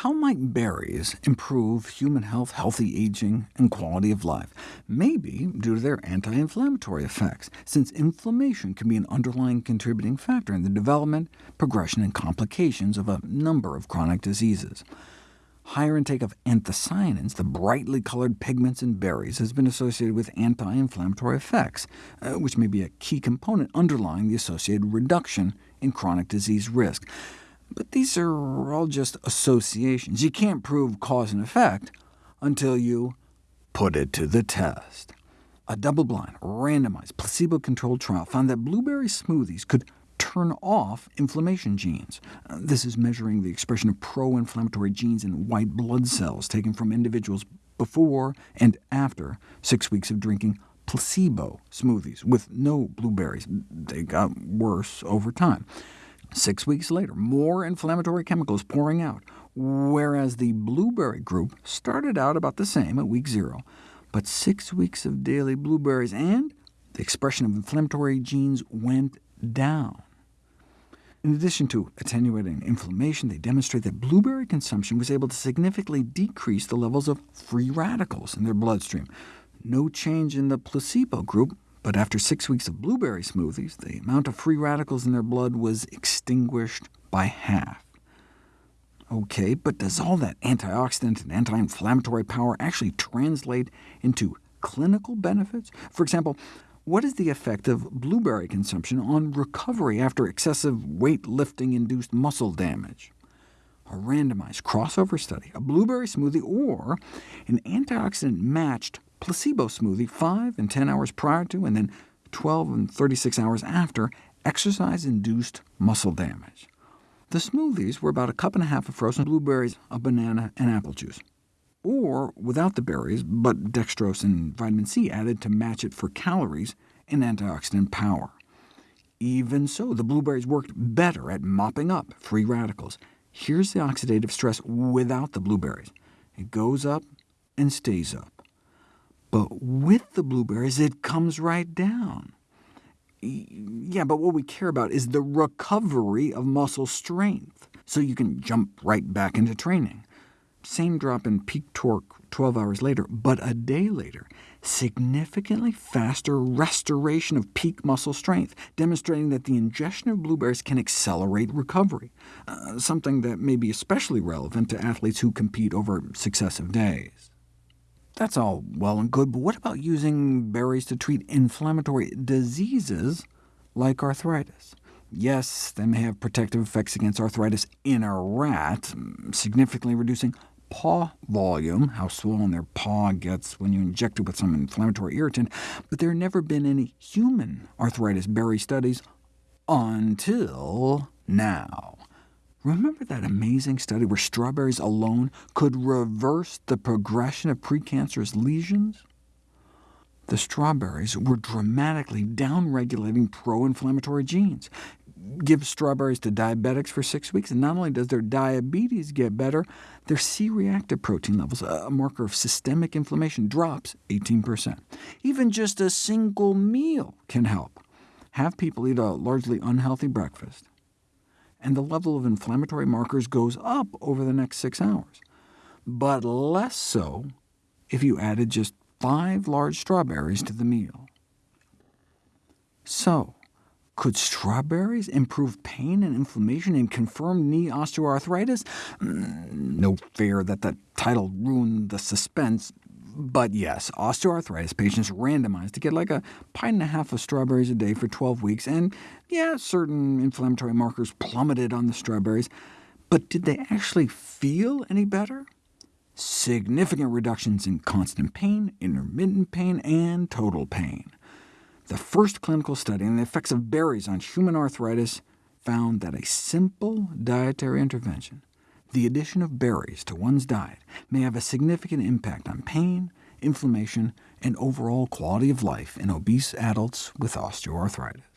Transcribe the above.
How might berries improve human health, healthy aging, and quality of life? Maybe due to their anti-inflammatory effects, since inflammation can be an underlying contributing factor in the development, progression, and complications of a number of chronic diseases. Higher intake of anthocyanins, the brightly colored pigments in berries, has been associated with anti-inflammatory effects, uh, which may be a key component underlying the associated reduction in chronic disease risk. But these are all just associations. You can't prove cause and effect until you put it to the test. A double-blind, randomized, placebo-controlled trial found that blueberry smoothies could turn off inflammation genes. This is measuring the expression of pro-inflammatory genes in white blood cells taken from individuals before and after six weeks of drinking placebo smoothies with no blueberries. They got worse over time. Six weeks later, more inflammatory chemicals pouring out, whereas the blueberry group started out about the same at week zero. But six weeks of daily blueberries, and the expression of inflammatory genes went down. In addition to attenuating inflammation, they demonstrate that blueberry consumption was able to significantly decrease the levels of free radicals in their bloodstream. No change in the placebo group, but after six weeks of blueberry smoothies, the amount of free radicals in their blood was extinguished by half. OK, but does all that antioxidant and anti-inflammatory power actually translate into clinical benefits? For example, what is the effect of blueberry consumption on recovery after excessive weightlifting-induced muscle damage? A randomized crossover study, a blueberry smoothie, or an antioxidant-matched placebo smoothie 5 and 10 hours prior to, and then 12 and 36 hours after exercise-induced muscle damage. The smoothies were about a cup and a half of frozen blueberries, a banana, and apple juice. Or without the berries, but dextrose and vitamin C added to match it for calories and antioxidant power. Even so, the blueberries worked better at mopping up free radicals. Here's the oxidative stress without the blueberries. It goes up and stays up. But with the blueberries, it comes right down. Yeah, but what we care about is the recovery of muscle strength, so you can jump right back into training. Same drop in peak torque 12 hours later, but a day later, significantly faster restoration of peak muscle strength, demonstrating that the ingestion of blueberries can accelerate recovery, uh, something that may be especially relevant to athletes who compete over successive days. That's all well and good, but what about using berries to treat inflammatory diseases like arthritis? Yes, they may have protective effects against arthritis in a rat, significantly reducing paw volume, how swollen their paw gets when you inject it with some inflammatory irritant, but there have never been any human arthritis berry studies until now. Remember that amazing study where strawberries alone could reverse the progression of precancerous lesions? The strawberries were dramatically downregulating pro-inflammatory genes. Give strawberries to diabetics for six weeks, and not only does their diabetes get better, their C-reactive protein levels, a marker of systemic inflammation, drops 18%. Even just a single meal can help. Have people eat a largely unhealthy breakfast, and the level of inflammatory markers goes up over the next six hours, but less so if you added just five large strawberries to the meal. So, could strawberries improve pain and inflammation in confirmed knee osteoarthritis? Mm, no fear that the title ruined the suspense, but yes, osteoarthritis patients randomized to get like a pint and a half of strawberries a day for 12 weeks, and yeah, certain inflammatory markers plummeted on the strawberries, but did they actually feel any better? Significant reductions in constant pain, intermittent pain, and total pain. The first clinical study on the effects of berries on human arthritis found that a simple dietary intervention the addition of berries to one's diet may have a significant impact on pain, inflammation, and overall quality of life in obese adults with osteoarthritis.